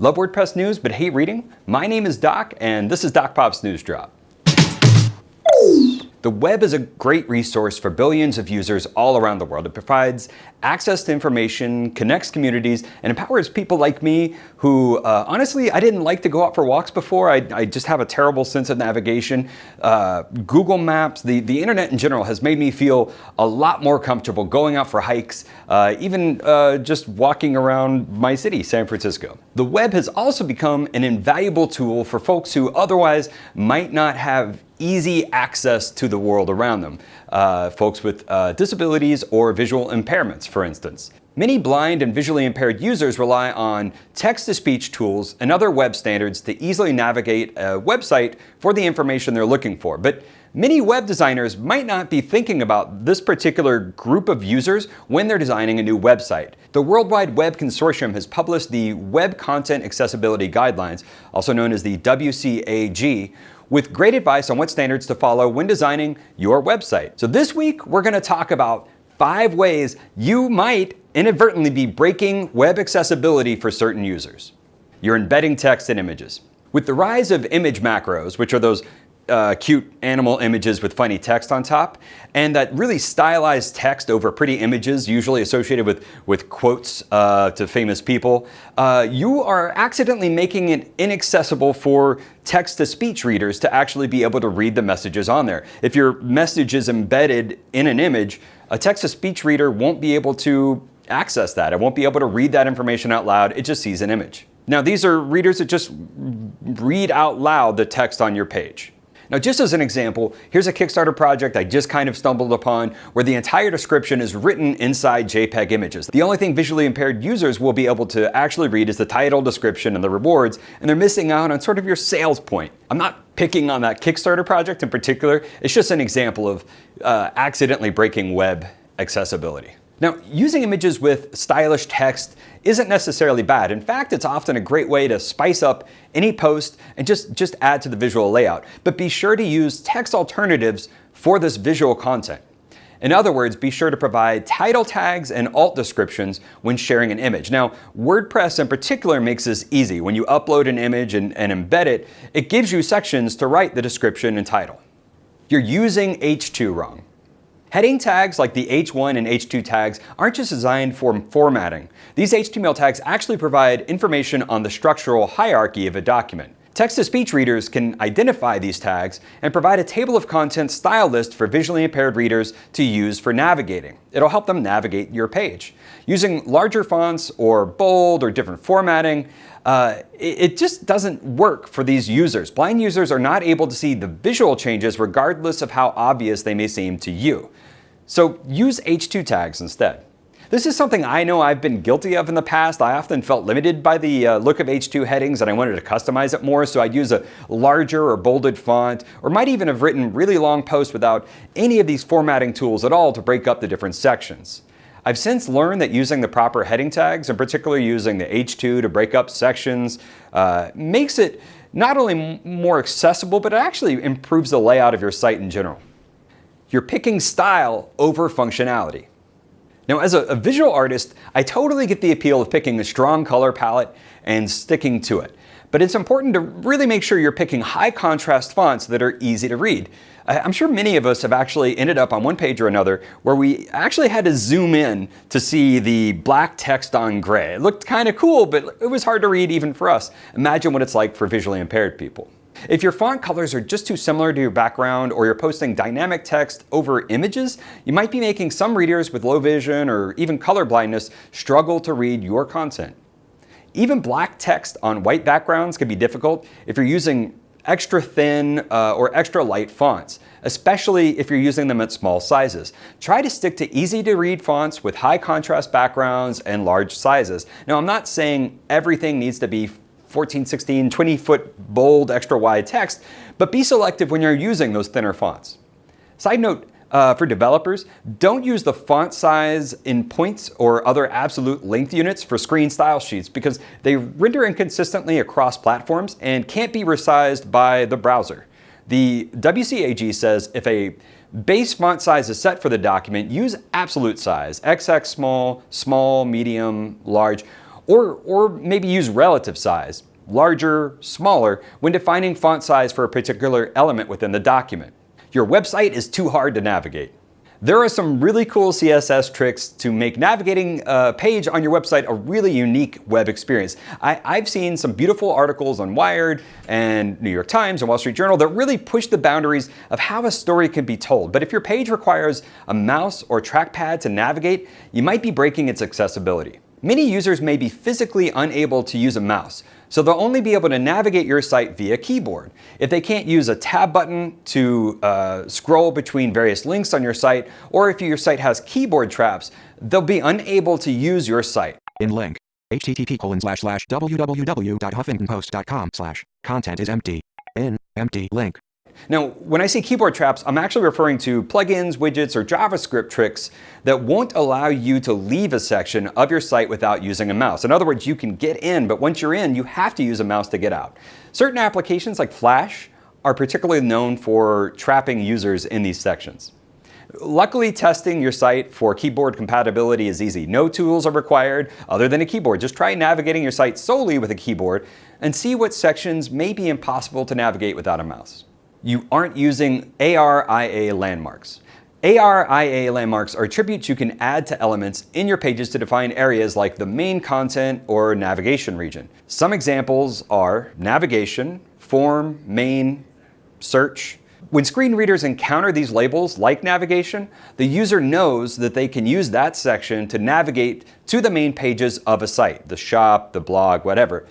Love WordPress news but hate reading? My name is Doc and this is Doc Pop's News Drop. The web is a great resource for billions of users all around the world. It provides access to information, connects communities, and empowers people like me who, uh, honestly, I didn't like to go out for walks before. I, I just have a terrible sense of navigation. Uh, Google Maps, the, the internet in general has made me feel a lot more comfortable going out for hikes, uh, even uh, just walking around my city, San Francisco. The web has also become an invaluable tool for folks who otherwise might not have easy access to the world around them. Uh, folks with uh, disabilities or visual impairments, for instance. Many blind and visually impaired users rely on text-to-speech tools and other web standards to easily navigate a website for the information they're looking for. But many web designers might not be thinking about this particular group of users when they're designing a new website. The World Wide Web Consortium has published the Web Content Accessibility Guidelines, also known as the WCAG, with great advice on what standards to follow when designing your website. So this week, we're gonna talk about five ways you might inadvertently be breaking web accessibility for certain users. You're embedding text and images. With the rise of image macros, which are those uh, cute animal images with funny text on top, and that really stylized text over pretty images, usually associated with, with quotes uh, to famous people, uh, you are accidentally making it inaccessible for text-to-speech readers to actually be able to read the messages on there. If your message is embedded in an image, a text-to-speech reader won't be able to access that. It won't be able to read that information out loud. It just sees an image. Now, these are readers that just read out loud the text on your page. Now, just as an example, here's a Kickstarter project I just kind of stumbled upon where the entire description is written inside JPEG images. The only thing visually impaired users will be able to actually read is the title, description, and the rewards, and they're missing out on sort of your sales point. I'm not picking on that Kickstarter project in particular. It's just an example of uh, accidentally breaking web accessibility. Now, using images with stylish text isn't necessarily bad. In fact, it's often a great way to spice up any post and just, just add to the visual layout. But be sure to use text alternatives for this visual content. In other words, be sure to provide title tags and alt descriptions when sharing an image. Now, WordPress in particular makes this easy. When you upload an image and, and embed it, it gives you sections to write the description and title. You're using H2 wrong. Heading tags like the H1 and H2 tags aren't just designed for formatting. These HTML tags actually provide information on the structural hierarchy of a document. Text-to-speech readers can identify these tags and provide a table of contents style list for visually impaired readers to use for navigating. It'll help them navigate your page. Using larger fonts or bold or different formatting, uh, it just doesn't work for these users. Blind users are not able to see the visual changes regardless of how obvious they may seem to you. So use H2 tags instead. This is something I know I've been guilty of in the past. I often felt limited by the uh, look of H2 headings and I wanted to customize it more, so I'd use a larger or bolded font, or might even have written really long posts without any of these formatting tools at all to break up the different sections. I've since learned that using the proper heading tags, and particularly using the H2 to break up sections, uh, makes it not only more accessible, but it actually improves the layout of your site in general. You're picking style over functionality. Now, as a, a, visual artist, I totally get the appeal of picking a strong color palette and sticking to it. But it's important to really make sure you're picking high contrast fonts that are easy to read. I'm sure many of us have actually ended up on one page or another where we actually had to zoom in to see the black text on gray. It looked kind of cool, but it was hard to read even for us. Imagine what it's like for visually impaired people. If your font colors are just too similar to your background or you're posting dynamic text over images, you might be making some readers with low vision or even color blindness struggle to read your content. Even black text on white backgrounds can be difficult if you're using extra thin uh, or extra light fonts, especially if you're using them at small sizes. Try to stick to easy to read fonts with high contrast backgrounds and large sizes. Now I'm not saying everything needs to be 14, 16, 20 foot bold extra wide text, but be selective when you're using those thinner fonts. Side note, uh, for developers, don't use the font size in points or other absolute length units for screen style sheets because they render inconsistently across platforms and can't be resized by the browser. The WCAG says if a base font size is set for the document, use absolute size, XX small, small, medium, large, Or, or maybe use relative size, larger, smaller, when defining font size for a particular element within the document. Your website is too hard to navigate. There are some really cool CSS tricks to make navigating a page on your website a really unique web experience. I, have seen some beautiful articles on Wired and New York Times and Wall Street Journal that really push the boundaries of how a story can be told. But if your page requires a mouse or trackpad to navigate, you might be breaking its accessibility. Many users may be physically unable to use a mouse, so they'll only be able to navigate your site via keyboard. If they can't use a tab button to uh, scroll between various links on your site, or if your site has keyboard traps, they'll be unable to use your site. In link, http colon slash slash www.huffingtonpost.com slash content is empty. In empty link. Now, when I say keyboard traps, I'm actually referring to plugins, widgets, or JavaScript tricks that won't allow you to leave a section of your site without using a mouse. In other words, you can get in, but once you're in, you have to use a mouse to get out. Certain applications like Flash are particularly known for trapping users in these sections. Luckily, testing your site for keyboard compatibility is easy. No tools are required other than a keyboard. Just try navigating your site solely with a keyboard and see what sections may be impossible to navigate without a mouse you aren't using ARIA landmarks. ARIA landmarks are attributes you can add to elements in your pages to define areas like the main content or navigation region. Some examples are navigation, form, main, search. When screen readers encounter these labels like navigation, the user knows that they can use that section to navigate to the main pages of a site, the shop, the blog, whatever.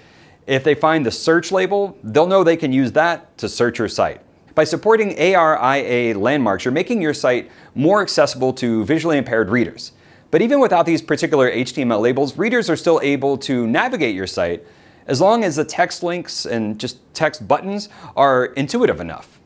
If they find the search label, they'll know they can use that to search your site. By supporting ARIA landmarks, you're making your site more accessible to visually impaired readers. But even without these particular HTML labels, readers are still able to navigate your site as long as the text links and just text buttons are intuitive enough.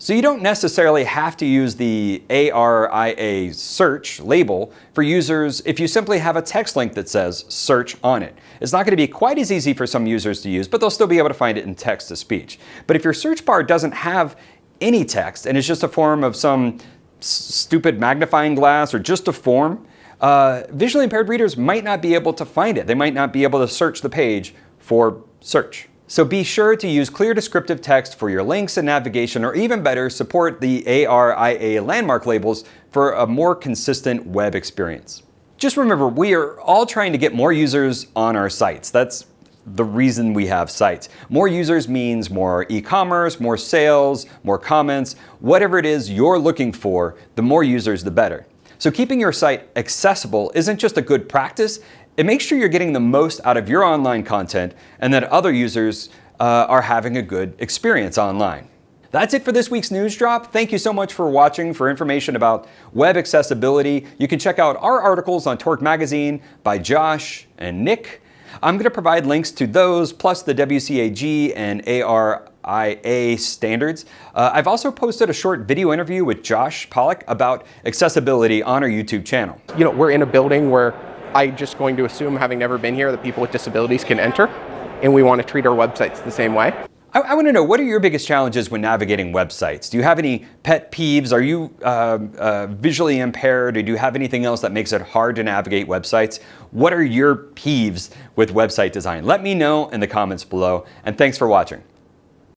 So you don't necessarily have to use the ARIA search label for users if you simply have a text link that says search on it. It's not going to be quite as easy for some users to use, but they'll still be able to find it in text to speech. But if your search bar doesn't have any text and it's just a form of some stupid magnifying glass or just a form, uh, visually impaired readers might not be able to find it. They might not be able to search the page for search. So be sure to use clear descriptive text for your links and navigation, or even better, support the ARIA landmark labels for a more consistent web experience. Just remember, we are all trying to get more users on our sites. That's the reason we have sites. More users means more e-commerce, more sales, more comments, whatever it is you're looking for, the more users, the better. So keeping your site accessible isn't just a good practice, it makes sure you're getting the most out of your online content and that other users uh, are having a good experience online. That's it for this week's news drop. Thank you so much for watching. For information about web accessibility, you can check out our articles on Torque Magazine by Josh and Nick. I'm going to provide links to those, plus the WCAG and ARIA standards. Uh, I've also posted a short video interview with Josh Pollock about accessibility on our YouTube channel. You know, we're in a building where I'm just going to assume, having never been here, that people with disabilities can enter, and we want to treat our websites the same way. I, I want to know, what are your biggest challenges when navigating websites? Do you have any pet peeves? Are you uh, uh, visually impaired, or do you have anything else that makes it hard to navigate websites? What are your peeves with website design? Let me know in the comments below, and thanks for watching.